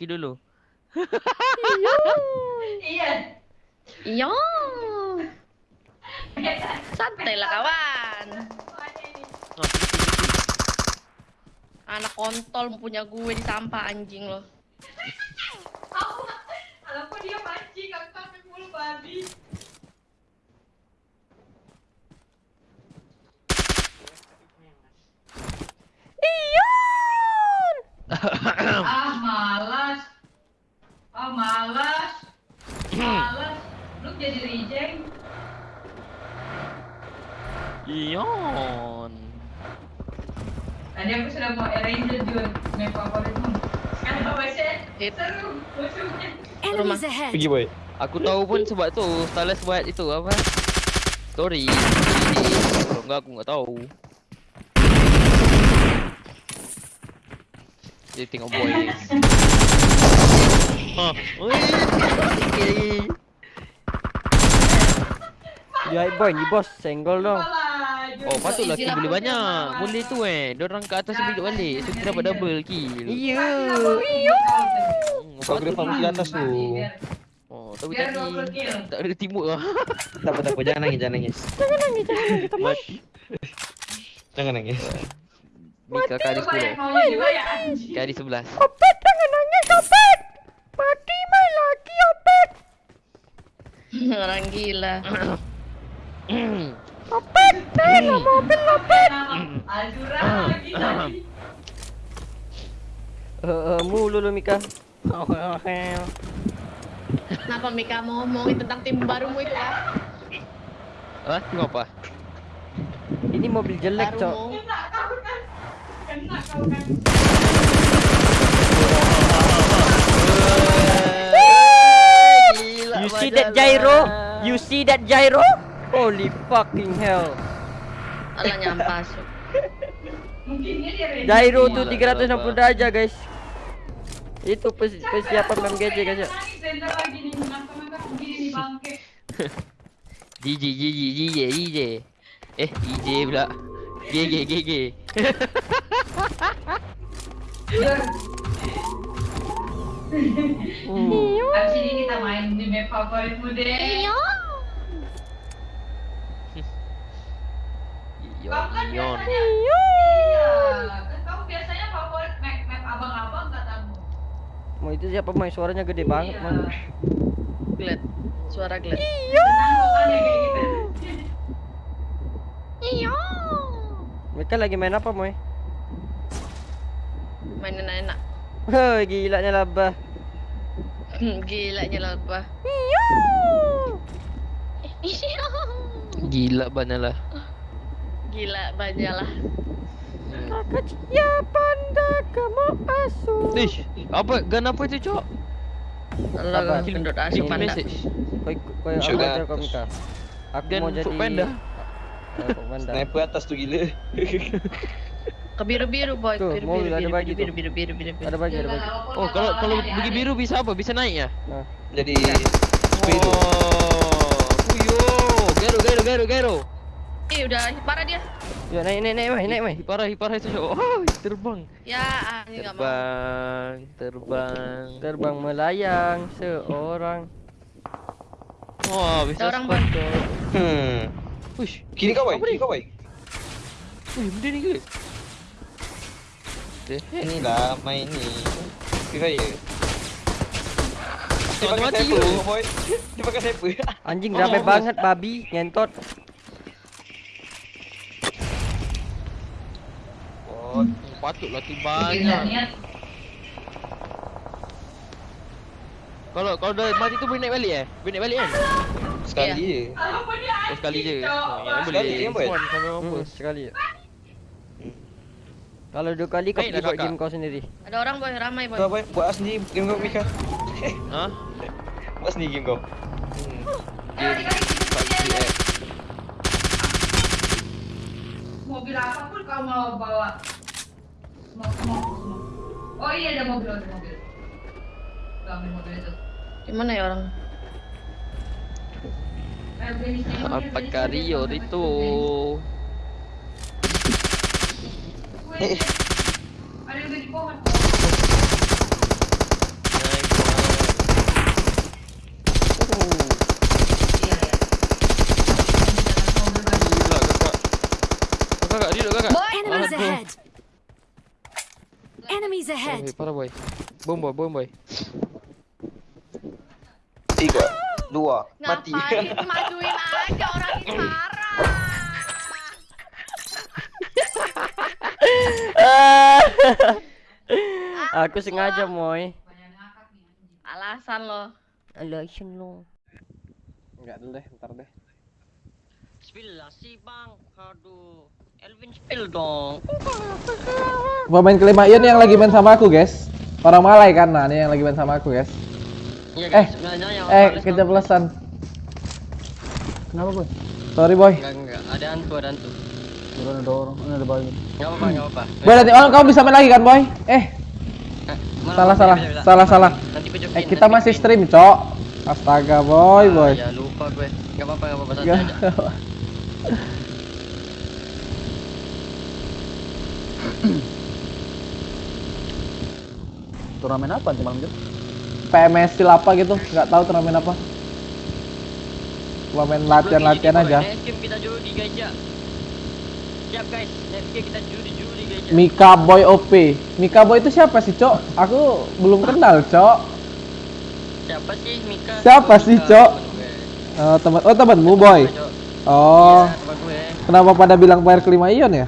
Maki dulu. Iya. Iya. Santai lah kawan. Oh. Anak kontol punya gue di sampah anjing lo. Aku, aku dia Enemies ahead. Pergi boy. Aku tahu pun sebab tu Stylus buat itu apa? Story. Kalau enggak aku enggak tahu. Dia tengok boy. Ha. Oi. Dia boy ni bos, senggol dong. Apalah, Jun. Oh patutlah easy kill lah, boleh aku banyak. jangan Boleh tu eh. Diorang kat atas bilik balik. So kita dapat double kill. Iya. Hmm, Kau kena farm patutlah. di atas tu. Biar, Oh, tapi biar tadi 20 kill. tak ada timur lah. Tak apa tak apa jangan nangis jangan nangis. Mati. Jangan nangis. Mika kali Itu banyak 10. maunya juga ya anjing. Kali 11. Opet jangan nangis Opet. Mati main lagi Opet. Orang gila. Mobil Opet. Azura lagi tadi. Eh, mulu lu Mika. Kenapa Mika mau ngomongin tentang tim barumu itu ah? Hah? Tengok apa? Ini mobil jelek, Cok. You see that gyro? You see that gyro? Holy fucking hell. Alah nyampas. Semua. tuh 360 derajat, guys. Itu pers- persiapan GJ, guys. ya. GG GG GG GG Eh GG pula GG GG Hmm. abis ini kita main di map favoritmu deh. Kamu kan biasanya, iya, kan kamu biasanya favorit map map abang-abang katamu. Mau itu siapa main suaranya gede banget, Iya. man. Glad. Suara glad. Bukannya kayak gitu. Iya. Mereka lagi main apa, Moy? Main enak-enak. Hei, gilanya labah. Gila nyala apa? Iya. Iya. Gila banyak lah Gila banyalah. Maka ya panda kamu asu. Ish Apa Gun apa itu cok Allah Kill- gendut asu panda. aku Sugar. ajar kau Mika. Aku Dan mau jadi Panda. Eh. Sniper atas tu gila. Ke biru-biru boy, Tuh, biru mobil biru ada biru bagi biru tuh. biru biru biru biru. Ada bagi, ada bagi. Oh kalau kalau bagi biru bisa apa Bisa naik ya Nah, Jadi speed tu. Oh Puyo Gero gero gero gero Eh udah parah dia. yuk naik naik naik, Moy, naik, Moy. Hiparah hiparah itu cok Oh terbang Ya, ah, ini enggak mau. Terbang Terbang Terbang melayang seorang. Wah bisa Ada orang, spot, Bang. Cok. Hmm. Uish Kiri kau boy, Apa kiri ni? kau boy. Wih benda ni ke The heck Ini lah main ni. Kira ya. Dia Tak pakai mati sniper ke? boy. Dia pakai sniper. Anjing Oh, ramai bos. banget babi ngentot. Oh patutlah tim Niat, banyak. Kalau kalau dah mati tu boleh naik balik eh Boleh naik balik kan Sekali je. Apa dia Oh sekali je Oh, boleh je. Spawn sampai Hmm, mampus sekali. Kalau dua kali kau pergi buat game kau sendiri. Ada orang boy, ramai boy. Kau buat sendiri game kau Mika. Ha? Buat sendiri game kau. Eh, dia. app Mobil apapun kau mau bawa. Oh iya ada mobil, ada mobil. Ambil mobil itu. Di mana ya orang? Eh, apa Rio itu? Eh. Ada yang di pohon. Kakak, kakak, kakak. Enemies ahead! Parah boy. Bom boy, bom boy. Tiga, dua, mati. Ngapain majuin aja orang ini marah. Aku sengaja, Moy. Alasan lo. Alasan lo. Enggak dulu deh, ntar deh. Spill lah sih bang. Aduh. Elvin spill dong. Pemain kelima Ian yang lagi main sama aku, guys. Orang Malai kan, nah ini yang lagi main sama aku, guys. Iya Eh, sebenarnya yang Eh, Thales keceplosan. Kenapa boy? Sorry, boy. Enggak enggak. Ada hantu ada hantu. Turun ada orang, ini ada bayi. Enggak apa-apa enggak apa-apa. Boy, nanti oh, kamu bisa main lagi kan, boy? Eh, Eh, malah, salah, salah. bisa. Salah, salah. Nanti pejokin. eh kita nanti masih stream, Cok. Astaga, boy, Ah, boy. Ya lupa gue. Enggak apa-apa enggak apa-apa santai aja. Turnamen apa sih malam itu? PMS apa gitu, nggak tahu turnamen apa. Cuma main latihan-latihan aja. boy, Next game kita judi guys. Siap guys. Next game kita judi-judi guys. Mika Boy OP. Mika Boy itu siapa sih, Cok? Aku belum kenal, Cok. Siapa sih Mika? Siapa sih, Cok? gue. Eh, teman oh temanmu, Boy. Oh, Iya, kenapa pada bilang player kelima Ion ya?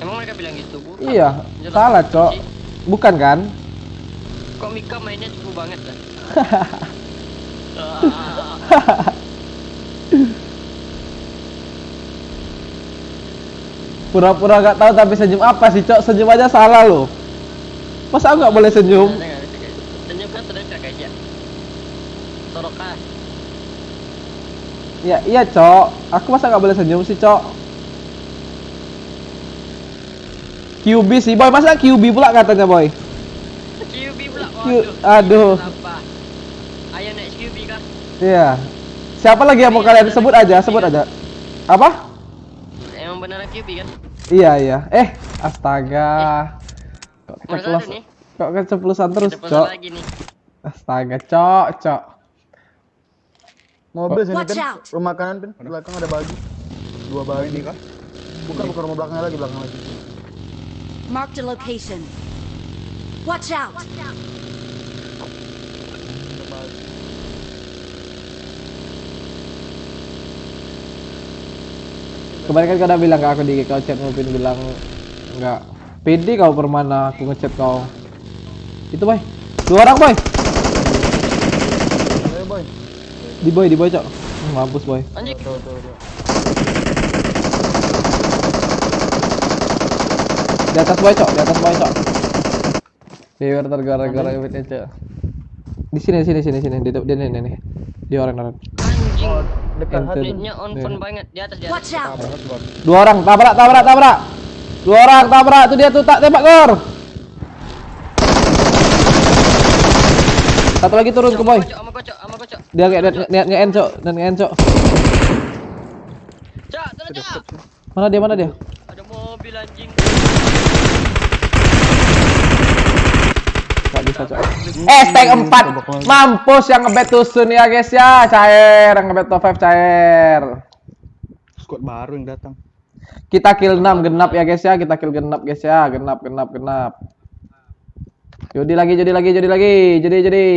Emang mereka bilang gitu? Bukan. Iya, salah, Cok. Bukan kan? Kok Mika mainnya seru banget dah. Pura-pura gak tahu tapi senyum apa sih, Cok? Senyum aja salah loh. Masa aku nggak boleh senyum? Senyum kan terdekat guys ya. Sorokah. Ya, iya, Cok. Aku masa nggak boleh senyum sih, Cok? QB sih, Boy. Masa QB pula katanya, Boy? QB pula. Q- Waduh. aduh. Apa? Ayo naik QB kah? Iya. Siapa lagi yang mau kalian sebut aja, sebut aja. Apa? Emang beneran QB kan? Iya, iya. Eh, astaga. Kok Mana keceplos, kok keceplosan terus, Cok? lagi nih. Astaga, Cok, Cok. Mobil sini out. rumah kanan pin, belakang ada bagi. Dua bagi. kah? Bukan, bukan rumah belakangnya lagi, belakang lagi. Marked a location. Watch out! Kemarin kan kau udah bilang ke aku di kau chat Mupin bilang enggak pede kau permana aku ngechat kau. Itu boy. Dua orang boy. Ayo boy. Di boy, di boy, Cok. Hmm, Mampus boy. Anjing. Tuh, tuh, tuh. Di atas boy, Cok. Di atas boy, Cok. Biar tergara-gara duitnya, Cok. Di sini, sini, sini, sini. Di di di di nih. Di orang orang. Anjing. Oh, dekat on phone banget di atas di atas. Dua orang, tabrak, tabrak, tabrak. Dua orang tabrak. Tuh dia tuh tak tembak gor. Satu lagi turun ke boy. Dia nge nge nge Cok. Dan nge Cok. Cok, tolong cok. Mana dia? Mana dia? Ada mobil anjing. Gak bisa, Cok. Eh, stack 4. Mampus yang ngebet tusun ya, guys ya. Cair, yang ngebet top 5 cair. Squad baru yang datang. Kita kill 6 genap ya, guys ya. Kita kill genap, guys ya. Genap, genap, genap. Judi lagi, judi lagi, judi lagi. Judi, judi.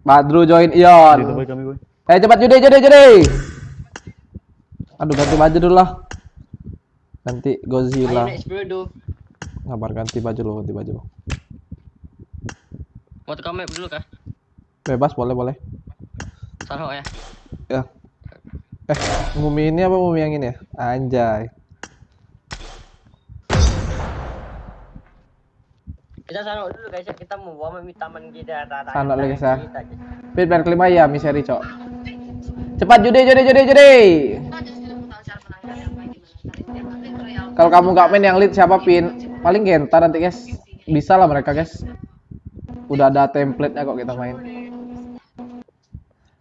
Badru join Itu Ion. Eh, cepat judi, judi, judi. Aduh, ganti baju dulu lah. Ganti Ayo Godzilla. naik sepuluh dulu. Ngabar ganti baju lu, ganti baju. Mau tukang map dulu kah? Bebas, boleh, boleh. Salah ya. Ya. Eh, mumi ini apa mumi yang ini ya? Anjay. Kita sana dulu guys ya. Kita mau bawa mami taman kita. Sanok lagi, Sa. Feedback kelima ya, miseri, Cok. Cepat judi, judi, judi, judi. Kalau kamu nggak main yang lead siapa pin? Paling Genta nanti, guys. Bisa lah mereka, guys. Udah ada template-nya kok kita main.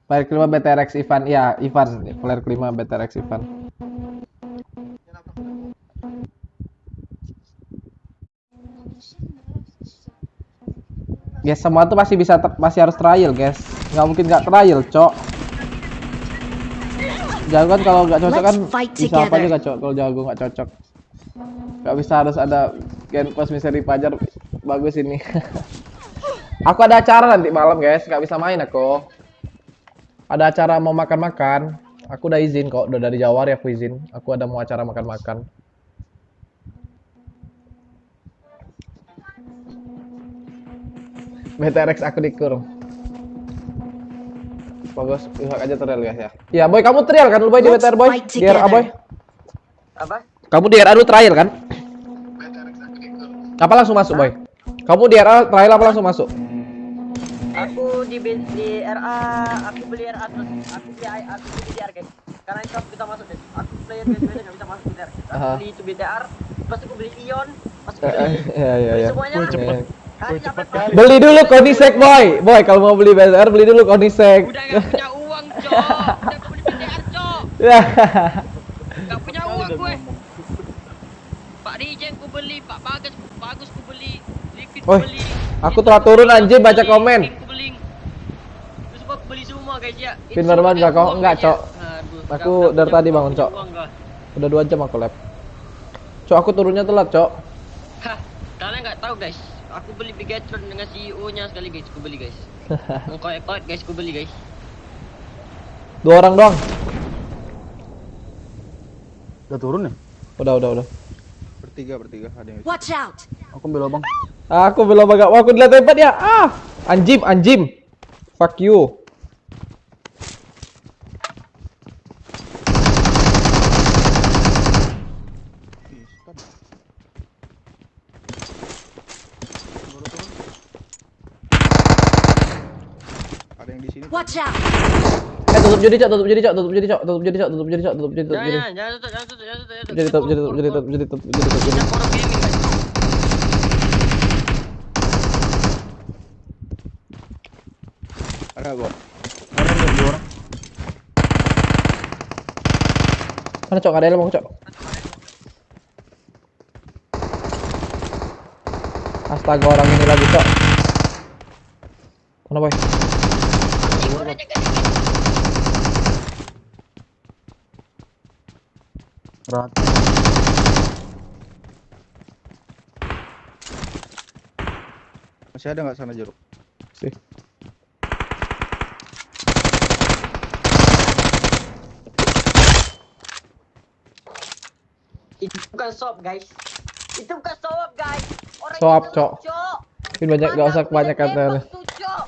Player kelima BTRX Ivan. Ya, Ivan. Player kelima BTRX Ivan. Guys, semua tuh pasti bisa pasti harus trial, guys. Nggak mungkin nggak trial, cok. Jago kan kalau nggak cocok kan bisa apa juga, cok. Kalau jago nggak cocok. Nggak bisa harus ada Gen Plus Misteri Pajar bagus ini. aku ada acara nanti malam, guys. Nggak bisa main aku. Ada acara mau makan-makan. Aku udah izin kok, udah dari Jawari aku izin. Aku ada mau acara makan-makan. BTRX aku dikur. Bagus, pihak aja trial guys ya. Ya boy, kamu trial kan lu boy di BTR boy? Di RA boy? Apa? Kamu di RA lu trial kan? Apa langsung masuk boy? Kamu di RA trial apa langsung masuk? Aku di di RA, aku beli RA terus aku beli I- aku beli BTR guys. Karena itu aku bisa masuk guys. Aku player biasa nggak bisa masuk BTR. Aku Aha. beli itu BTR, pas aku beli Ion, pas aku beli Ya ya beli ya. semuanya. Sampai pas Beli dulu Konisek boy. Boy, kalau mau beli BTR beli dulu Konisek. Udah gak punya uang, Cok. Udah beli BTR, Cok. Ya. Gak punya uang gue. Pak Rijen ku beli, Pak Bagus, Bagus ku beli, Liquid ku Oi, beli. aku telah turun, aku baca komen. Beli. Semua guys ya. Pin Enggak, guys, ya. Cok. Aku dari tadi bangun, Cok. Udah dua jam aku lab. Cok, aku turunnya telat, Cok. Hah, kalian nggak tahu guys. Aku beli Bigatron dengan CEO-nya sekali guys, ku beli guys. Engkau ekot guys, ku beli guys. Dua orang doang. Udah turun ya? Udah, udah, udah. Bertiga, bertiga. Ada yang Watch out! Aku ambil abang. Aku belum agak. Wah, aku dilihat tempat ya. Ah, anjim, anjim. Fuck you. Ada yang di sini. Watch out! Eh, tutup jadi, Cok. Tutup jadi, Cok. Tutup jadi, Cok. Tutup jadi, Cok. Tutup jadi, Cok. Tutup jadi, tutup jadi. Jangan, jangan tutup, jangan tutup, jangan tutup, jangan tutup. Jadi tutup, jadi tutup, jadi tutup, jadi tutup, jadi tutup, Ada gua. Ada yang dua orang. Mana, Cok? Ada yang mau, Cok? Astaga, orang ini lagi, Cok. Mana, boy? Rat. Masih ada nggak sana jeruk? Sih. Itu bukan sop guys. Itu bukan sop guys. Orang Sop, itu Cok. Cok. Mungkin banyak, gak usah tuh, Cok.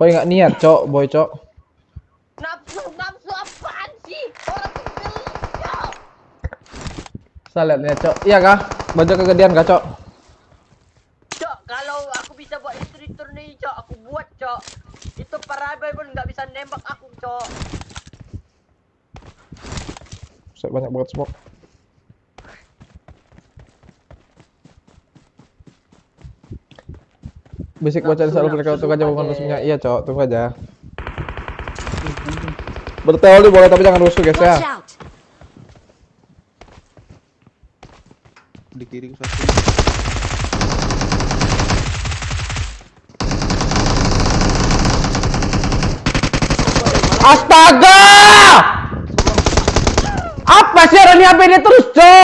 Boy nggak niat, Cok. Boy, Cok. Nafsu, nafsu apaan sih? Orang tuh beli, Cok. Lihat niat, Cok. Iya kah? Baju kegedean kah, Cok? Cok, kalau aku bisa buat istri tour nih, Cok, aku buat, Cok. Itu parabai pun nggak bisa nembak aku, Cok. Saya banyak banget smoke. Basic bocah di selalu mereka tunggu aja bukan resminya. Iya, Cok. Tunggu aja. Berteori boleh tapi jangan rusuh, guys ya. Watch out! Di kiri satu. HP dia terus, Cok?